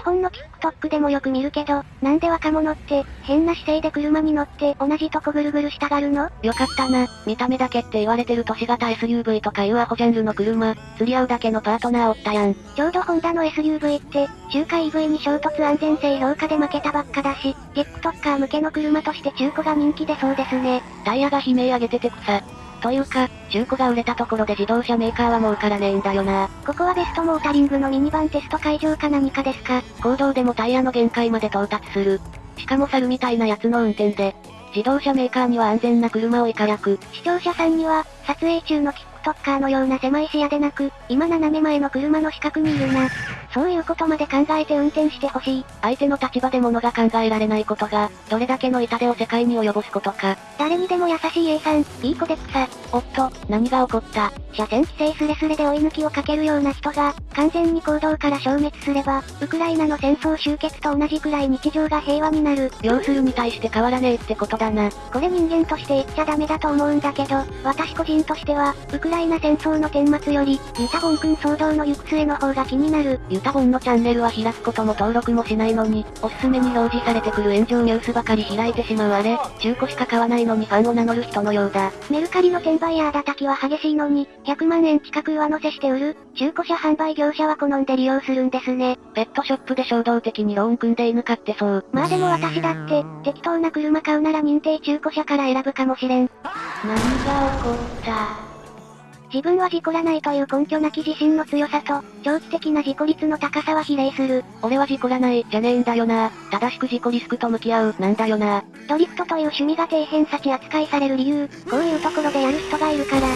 日本の TikTok でもよく見るけど、なんで若者って、変な姿勢で車に乗って、同じとこぐるぐるしたがるの？よかったな。見た目だけって言われてる都市型 SUV とかいうアホジャンルの車、釣り合うだけのパートナーおったやん。ちょうどホンダの SUV って、中華 EV に衝突安全性評価で負けたばっかだし、TikToker 向けの車として中古が人気でそうですね。タイヤが悲鳴上げてて草。というか、中古が売れたところで自動車メーカーは儲からねえんだよな。ここはベストモータリングのミニバンテスト会場か何かですか？行動でもタイヤの限界まで到達する。しかも猿みたいなやつの運転で、自動車メーカーには安全な車をいかやく。視聴者さんには、撮影中の TikToker のような狭い視野でなく、今斜め前の車の死角にいるな。そういうことまで考えて運転してほしい。相手の立場で物が考えられないことが、どれだけの痛手を世界に及ぼすことか。誰にでも優しい A さん、いい子で草。おっと、何が起こった？車線規制スレスレで追い抜きをかけるような人が、完全に行動から消滅すれば、ウクライナの戦争終結と同じくらい日常が平和になる。要するに対して変わらねえってことだな。これ人間として言っちゃダメだと思うんだけど、私個人としては、ウクライナ戦争の顛末より、ユタボン君騒動の行く末の方が気になる。ユタボンのチャンネルは開くことも登録もしないのに、おすすめに表示されてくる炎上ニュースばかり開いてしまうあれ、中古しか買わないのにファンを名乗る人のようだ。メルカリの転売ヤー叩きは激しいのに、100万円近く上乗せして売る、中古車販売業者は好んで利用するんですね。ペットショップで衝動的にローン組んで犬飼ってそう。まあでも私だって、適当な車買うなら認定中古車から選ぶかもしれん。何が起こった？自分は事故らないという根拠なき自信の強さと、長期的な事故率の高さは比例する。俺は事故らない、じゃねえんだよな。正しく事故リスクと向き合う、なんだよな。ドリフトという趣味が底辺幸扱いされる理由、こういうところでやる人がいるから。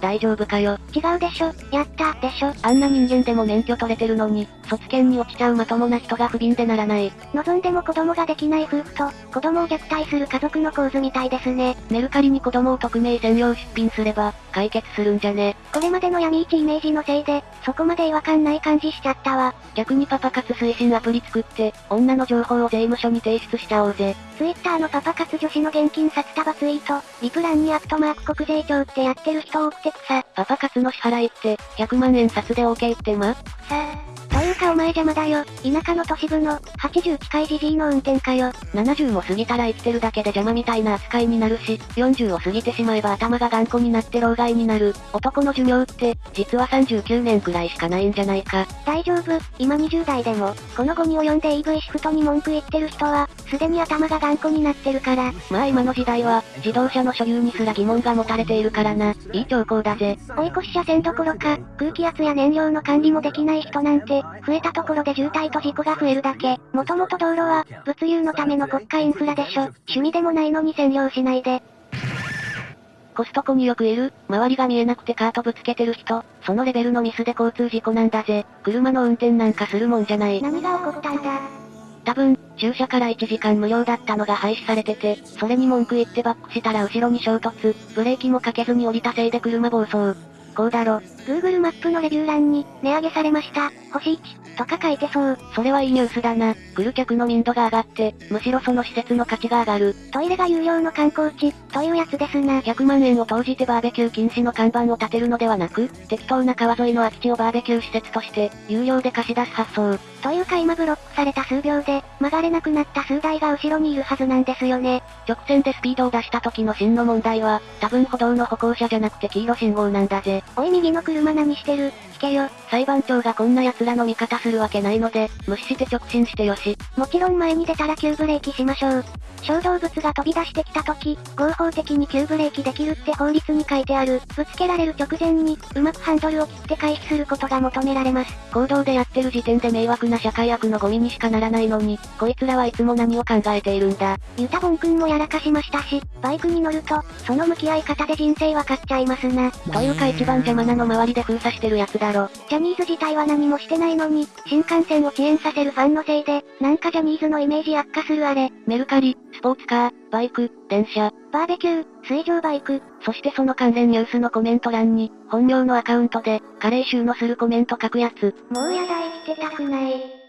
大丈夫かよ。違うでしょ、やったでしょ。あんな人間でも免許取れてるのに、卒検に落ちちゃうまともな人が不憫でならない。望んでも子供ができない夫婦と、子供を虐待する家族の構図みたいですね。メルカリに子供を匿名専用出品すれば、解決するんじゃね。これまでの闇市イメージのせいで、そこまで違和感ない感じしちゃったわ。逆にパパ活推進アプリ作って、女の情報を税務署に提出しちゃおうぜ。ツイッターのパパ活女子の現金札束ツイート、リプランにアットマーク国税庁ってやってる人多くて草。パパ活の支払いって、100万円札で OK ってま？さあうかお前邪魔だよ。田舎の都市部の、80近いじじいの運転かよ。70を過ぎたら生きてるだけで邪魔みたいな扱いになるし、40を過ぎてしまえば頭が頑固になって老害になる。男の寿命って、実は39年くらいしかないんじゃないか。大丈夫、今20代でも、このゴミを読んで EV シフトに文句言ってる人は、すでに頭が頑固になってるから。まあ今の時代は、自動車の所有にすら疑問が持たれているからな。いい兆候だぜ。追い越し車線どころか、空気圧や燃料の管理もできない人なんて、増えたところで渋滞と事故が増えるだけ。もともと道路は、物流のための国家インフラでしょ。趣味でもないのに占領しないで。コストコによくいる、周りが見えなくてカートぶつけてる人、そのレベルのミスで交通事故なんだぜ。車の運転なんかするもんじゃない。何が起こったんだ？多分、駐車から1時間無料だったのが廃止されてて、それに文句言ってバックしたら後ろに衝突、ブレーキもかけずに降りたせいで車暴走。こうだろ。Google マップのレビュー欄に、値上げされました。星1。とか書いてそう。それはいいニュースだな。来る客の民度が上がって、むしろその施設の価値が上がる。トイレが有料の観光地、というやつですな。100万円を投じてバーベキュー禁止の看板を立てるのではなく、適当な川沿いの空き地をバーベキュー施設として、有料で貸し出す発想。というか今ブロックされた数秒で、曲がれなくなった数台が後ろにいるはずなんですよね。直線でスピードを出した時の真の問題は、多分歩道の歩行者じゃなくて黄色信号なんだぜ。おい右の車何してる？聞けよ。裁判長がこんな奴らの味方するわけないので、無視して直進してよし。もちろん前に出たら急ブレーキしましょう。小動物が飛び出してきた時、合法的に急ブレーキできるって法律に書いてある。ぶつけられる直前に、うまくハンドルを切って回避することが求められます。行動でやってる時点で迷惑な社会悪のゴミにしかならないのに、こいつらはいつも何を考えているんだ。ユタボン君もやらかしましたし、バイクに乗ると、その向き合い方で人生わかっちゃいますな。というか一番邪魔なの周りで封鎖してるやつだろ。ジャニーズ自体は何もしてないのに、新幹線を遅延させるファンのせいで、なんかジャニーズのイメージ悪化するあれ。メルカリ、スポーツカー、バイク、電車、バーベキュー、水上バイク、そしてその関連ニュースのコメント欄に、本名のアカウントで、カレー臭のするコメント書くやつ。もうやだ生きてたくない。